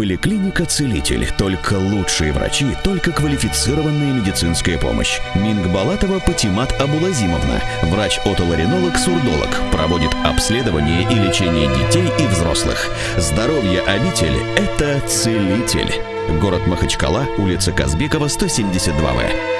Поликлиника «Целитель». Только лучшие врачи, только квалифицированная медицинская помощь. Минг Балатова Патимат Абулазимовна. Врач-отоларинолог-сурдолог. Проводит обследование и лечение детей и взрослых. Здоровье обитель – это «Целитель». Город Махачкала, улица Казбекова, 172В.